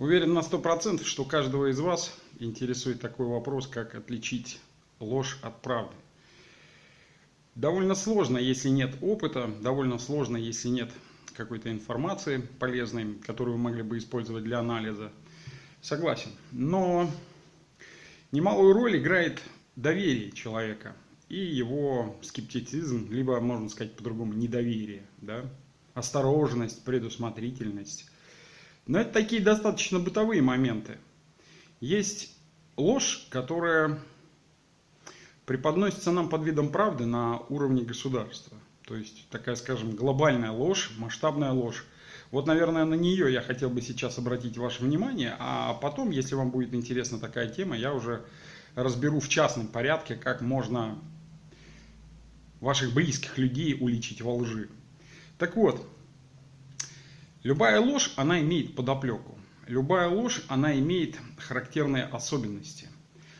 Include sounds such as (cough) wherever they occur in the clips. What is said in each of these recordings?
Уверен на сто процентов, что каждого из вас интересует такой вопрос, как отличить ложь от правды. Довольно сложно, если нет опыта, довольно сложно, если нет какой-то информации полезной, которую вы могли бы использовать для анализа. Согласен. Но немалую роль играет доверие человека и его скептицизм, либо, можно сказать по-другому, недоверие, да? осторожность, предусмотрительность. Но это такие достаточно бытовые моменты. Есть ложь, которая преподносится нам под видом правды на уровне государства. То есть такая, скажем, глобальная ложь, масштабная ложь. Вот, наверное, на нее я хотел бы сейчас обратить ваше внимание, а потом, если вам будет интересна такая тема, я уже разберу в частном порядке, как можно ваших близких людей уличить во лжи. Так вот, любая ложь, она имеет подоплеку. Любая ложь, она имеет характерные особенности.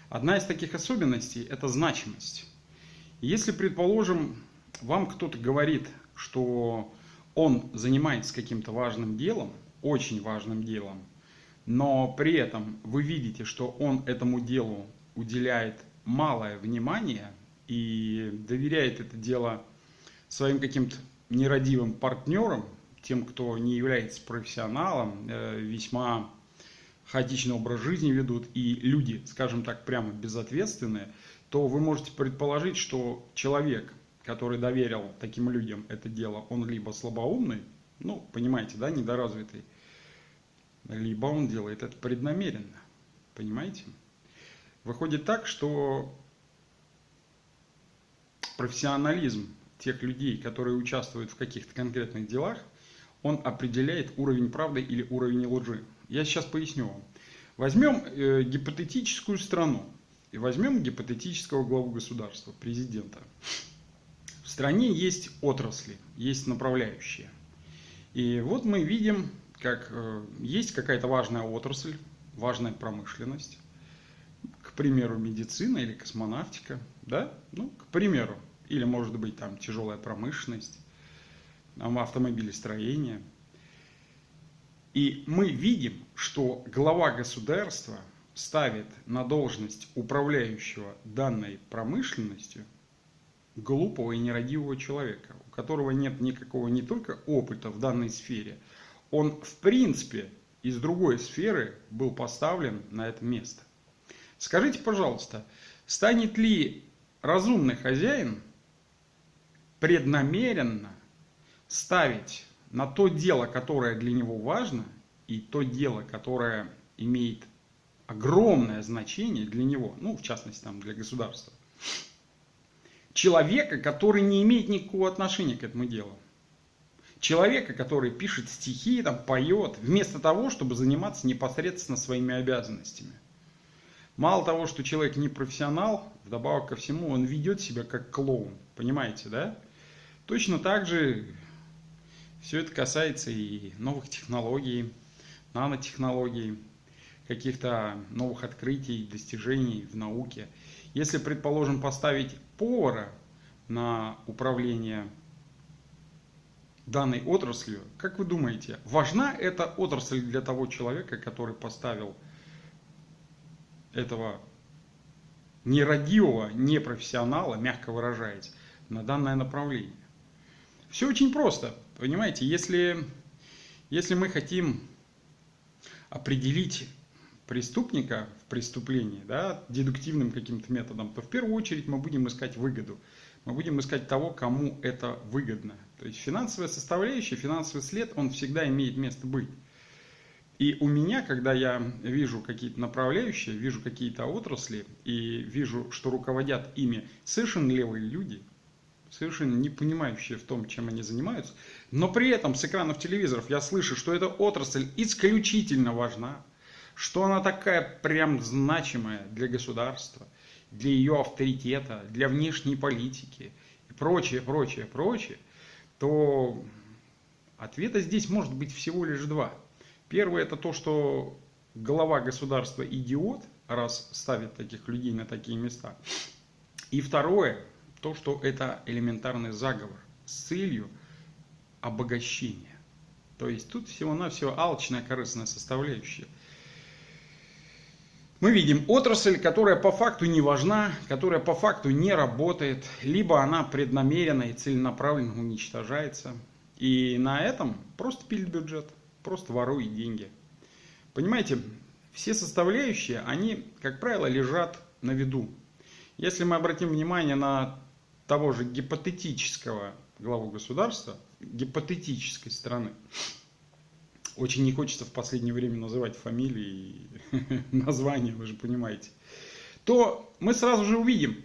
Одна из таких особенностей – это значимость. Если, предположим, вам кто-то говорит, что он занимается каким-то важным делом, очень важным делом, но при этом вы видите, что он этому делу уделяет малое внимание и доверяет это дело своим каким-то нерадивым партнерам, тем, кто не является профессионалом, э, весьма хаотичный образ жизни ведут, и люди, скажем так, прямо безответственные, то вы можете предположить, что человек, который доверил таким людям это дело, он либо слабоумный, ну, понимаете, да, недоразвитый, либо он делает это преднамеренно. Понимаете? Выходит так, что профессионализм тех людей, которые участвуют в каких-то конкретных делах, он определяет уровень правды или уровень лжи. Я сейчас поясню вам. Возьмем э, гипотетическую страну и возьмем гипотетического главу государства, президента. В стране есть отрасли, есть направляющие. И вот мы видим, как э, есть какая-то важная отрасль, важная промышленность, к примеру, медицина или космонавтика, да, ну, к примеру, или может быть там тяжелая промышленность, автомобилестроение. И мы видим, что глава государства ставит на должность управляющего данной промышленностью глупого и нерадивого человека, у которого нет никакого не только опыта в данной сфере, он в принципе из другой сферы был поставлен на это место. Скажите, пожалуйста, станет ли разумный хозяин преднамеренно ставить на то дело, которое для него важно, и то дело, которое имеет огромное значение для него, ну, в частности, там, для государства, человека, который не имеет никакого отношения к этому делу. Человека, который пишет стихи, там, поет, вместо того, чтобы заниматься непосредственно своими обязанностями. Мало того, что человек не профессионал, вдобавок ко всему, он ведет себя как клоун. Понимаете, да? Точно так же все это касается и новых технологий, нанотехнологий, каких-то новых открытий, достижений в науке. Если, предположим, поставить повара на управление данной отраслью, как вы думаете, важна эта отрасль для того человека, который поставил этого нерадивого, непрофессионала, мягко выражаясь, на данное направление? Все очень просто. Понимаете, если, если мы хотим определить преступника в преступлении да, дедуктивным каким-то методом, то в первую очередь мы будем искать выгоду. Мы будем искать того, кому это выгодно. То есть финансовая составляющая, финансовый след, он всегда имеет место быть. И у меня, когда я вижу какие-то направляющие, вижу какие-то отрасли и вижу, что руководят ими совершенно левые люди, совершенно не понимающие в том, чем они занимаются, но при этом с экранов телевизоров я слышу, что эта отрасль исключительно важна, что она такая прям значимая для государства, для ее авторитета, для внешней политики и прочее, прочее, прочее, то ответа здесь может быть всего лишь два. Первое это то, что глава государства идиот, раз ставит таких людей на такие места. И второе, то, что это элементарный заговор с целью обогащения. То есть тут всего-навсего алчная корыстная составляющая. Мы видим отрасль, которая по факту не важна, которая по факту не работает, либо она преднамеренно и целенаправленно уничтожается. И на этом просто пилит бюджет, просто ворует деньги. Понимаете, все составляющие, они, как правило, лежат на виду. Если мы обратим внимание на того же гипотетического главу государства, гипотетической страны, очень не хочется в последнее время называть фамилии и (laughs) названия, вы же понимаете, то мы сразу же увидим,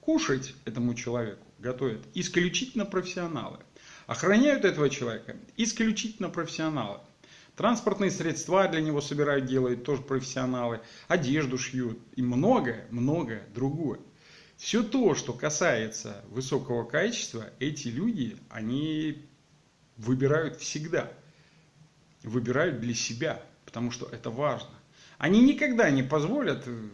кушать этому человеку готовят исключительно профессионалы. Охраняют этого человека исключительно профессионалы. Транспортные средства для него собирают, делают тоже профессионалы. Одежду шьют и многое, многое другое. Все то, что касается высокого качества, эти люди, они выбирают всегда. Выбирают для себя, потому что это важно. Они никогда не позволят э,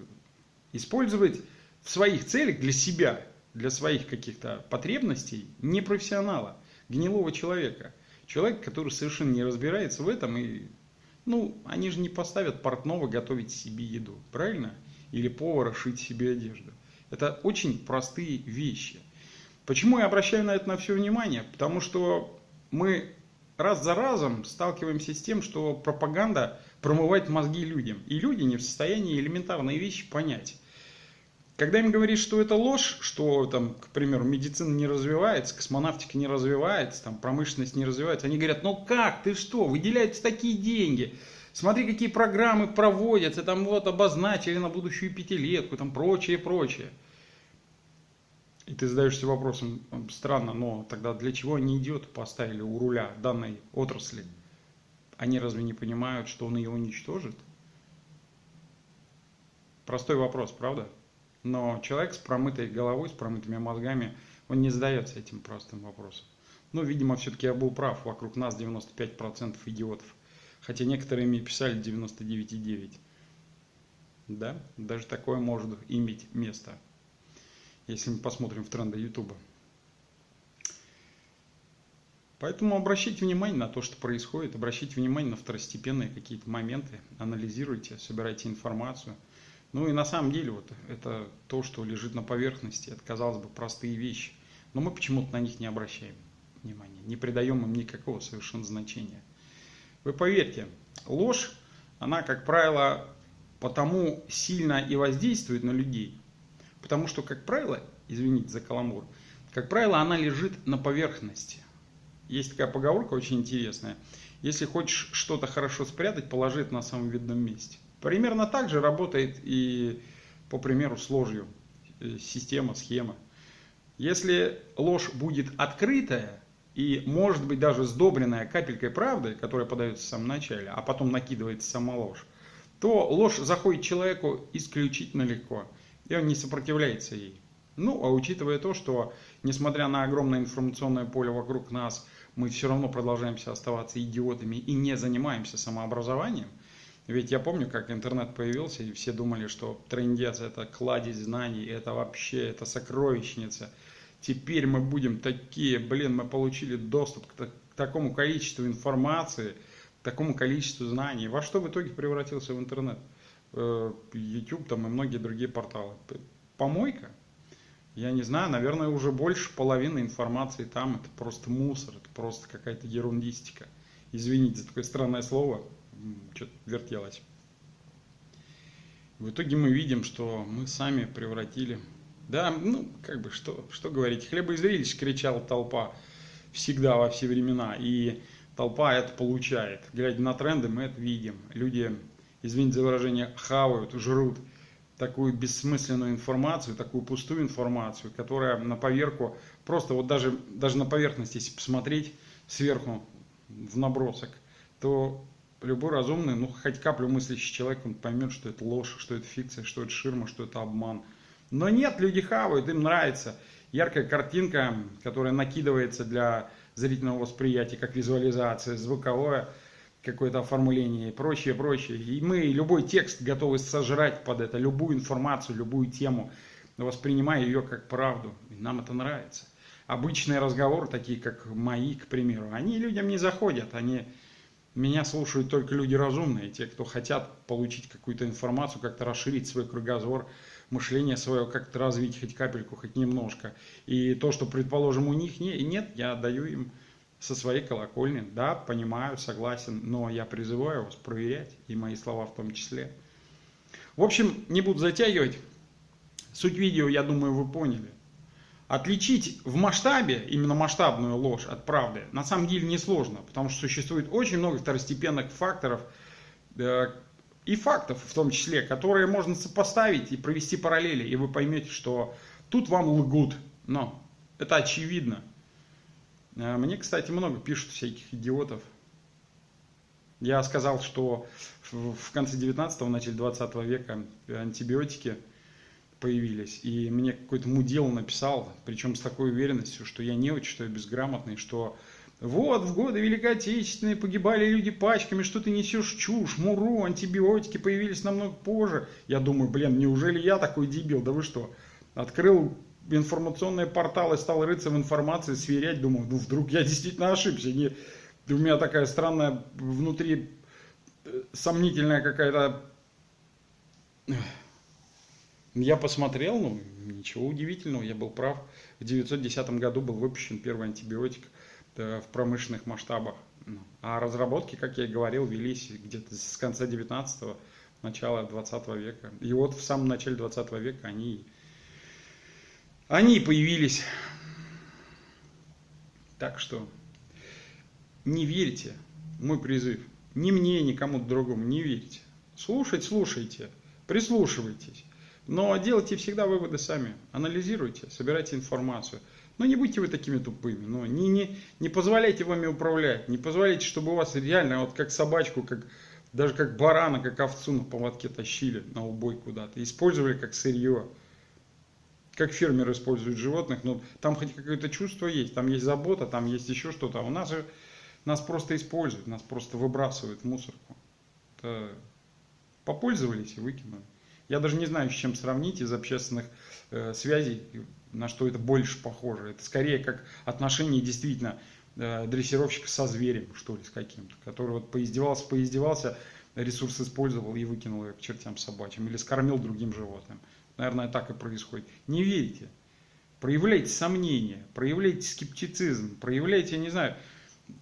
использовать в своих целях для себя, для своих каких-то потребностей непрофессионала гнилого человека. Человек, который совершенно не разбирается в этом. И, ну, они же не поставят портного готовить себе еду, правильно? Или повара шить себе одежду. Это очень простые вещи. Почему я обращаю на это на все внимание? Потому что мы раз за разом сталкиваемся с тем, что пропаганда промывает мозги людям. И люди не в состоянии элементарные вещи понять. Когда им говоришь, что это ложь, что, там, к примеру, медицина не развивается, космонавтика не развивается, там, промышленность не развивается, они говорят, ну как, ты что, выделяются такие деньги, смотри, какие программы проводятся, там вот обозначили на будущую пятилетку, там прочее, прочее. И ты задаешься вопросом, странно, но тогда для чего они идиота поставили у руля данной отрасли? Они разве не понимают, что он ее уничтожит? Простой вопрос, правда? Но человек с промытой головой, с промытыми мозгами, он не задается этим простым вопросом. Ну, видимо, все-таки я был прав. Вокруг нас 95% идиотов. Хотя некоторые мне писали 99,9. Да, даже такое может иметь место. Если мы посмотрим в тренды YouTube. Поэтому обращайте внимание на то, что происходит, обращайте внимание на второстепенные какие-то моменты, анализируйте, собирайте информацию – ну и на самом деле вот это то, что лежит на поверхности, это, казалось бы, простые вещи. Но мы почему-то на них не обращаем внимания, не придаем им никакого совершенно значения. Вы поверьте, ложь, она, как правило, потому сильно и воздействует на людей, потому что, как правило, извините за каламбур, как правило, она лежит на поверхности. Есть такая поговорка очень интересная. Если хочешь что-то хорошо спрятать, положи это на самом видном месте. Примерно так же работает и, по примеру, с ложью э, система, схема. Если ложь будет открытая и, может быть, даже сдобренная капелькой правды, которая подается в самом начале, а потом накидывается сама ложь, то ложь заходит человеку исключительно легко, и он не сопротивляется ей. Ну, а учитывая то, что, несмотря на огромное информационное поле вокруг нас, мы все равно продолжаемся оставаться идиотами и не занимаемся самообразованием – ведь я помню, как интернет появился, и все думали, что трендец это кладезь знаний, это вообще, это сокровищница. Теперь мы будем такие, блин, мы получили доступ к, к такому количеству информации, к такому количеству знаний. Во что в итоге превратился в интернет? Э, YouTube там и многие другие порталы. Помойка? Я не знаю, наверное, уже больше половины информации там это просто мусор, это просто какая-то ерундистика. Извините за такое странное слово что-то вертелось. В итоге мы видим, что мы сами превратили... Да, ну, как бы, что, что говорить. Хлебоизрелищ кричала толпа всегда, во все времена. И толпа это получает. Глядя на тренды, мы это видим. Люди, извините за выражение, хавают, жрут такую бессмысленную информацию, такую пустую информацию, которая на поверку, просто вот даже, даже на поверхность, если посмотреть сверху в набросок, то любой разумный, ну хоть каплю мыслящий человек, он поймет, что это ложь, что это фикция, что это ширма, что это обман. Но нет, люди хавают, им нравится. Яркая картинка, которая накидывается для зрительного восприятия, как визуализация, звуковое какое-то оформление и прочее, прочее. И мы любой текст готовы сожрать под это, любую информацию, любую тему, воспринимая ее как правду. И нам это нравится. Обычные разговоры, такие как мои, к примеру, они людям не заходят, они Меня слушают только люди разумные, те, кто хотят получить какую-то информацию, как-то расширить свой кругозор, мышление свое, как-то развить хоть капельку, хоть немножко. И то, что, предположим, у них не, нет, я даю им со своей колокольни. Да, понимаю, согласен, но я призываю вас проверять, и мои слова в том числе. В общем, не буду затягивать. Суть видео, я думаю, вы поняли. Отличить в масштабе, именно масштабную ложь от правды, на самом деле несложно, потому что существует очень много второстепенных факторов э, и фактов в том числе, которые можно сопоставить и провести параллели, и вы поймете, что тут вам лгут. Но это очевидно. Э, мне, кстати, много пишут всяких идиотов. Я сказал, что в конце 19-го, начале 20 века антибиотики – появились. И мне какой-то мудил написал, причем с такой уверенностью, что я не очень, что я безграмотный, что вот в годы Великой Отечественной погибали люди пачками, что ты несешь чушь, муру, антибиотики появились намного позже. Я думаю, блин, неужели я такой дебил? Да вы что? Открыл информационные порталы, стал рыться в информации, сверять, думаю, ну вдруг я действительно ошибся. Не, у меня такая странная внутри э, сомнительная какая-то я посмотрел, ну, ничего удивительного, я был прав. В 910 году был выпущен первый антибиотик в промышленных масштабах. Ну, а разработки, как я и говорил, велись где-то с конца 19-го, начала 20 века. И вот в самом начале 20 века они, они появились. Так что не верьте, мой призыв. Ни мне, ни кому-то другому не верьте. Слушать слушайте, прислушивайтесь. Но делайте всегда выводы сами, анализируйте, собирайте информацию. Но не будьте вы такими тупыми, но не, не, не позволяйте вами управлять, не позволяйте, чтобы у вас реально вот как собачку, как, даже как барана, как овцу на поводке тащили на убой куда-то, использовали как сырье. Как фермеры используют животных, но там хоть какое-то чувство есть, там есть забота, там есть еще что-то. А у нас же нас просто используют, нас просто выбрасывают в мусорку. Это попользовались и выкинули. Я даже не знаю, с чем сравнить из общественных э, связей, на что это больше похоже. Это скорее как отношение действительно э, дрессировщика со зверем, что ли, с каким-то, который вот поиздевался, поиздевался, ресурс использовал и выкинул его к чертям собачьим, или скормил другим животным. Наверное, так и происходит. Не верите. Проявляйте сомнения, проявляйте скептицизм, проявляйте, не знаю,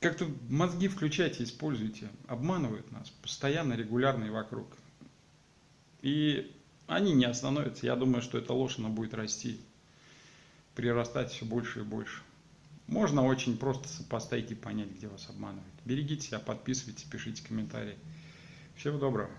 как-то мозги включайте, используйте. Обманывают нас постоянно, регулярно и вокруг. И они не остановятся. Я думаю, что эта ложь, она будет расти, прирастать все больше и больше. Можно очень просто сопоставить и понять, где вас обманывают. Берегите себя, подписывайтесь, пишите комментарии. Всего доброго.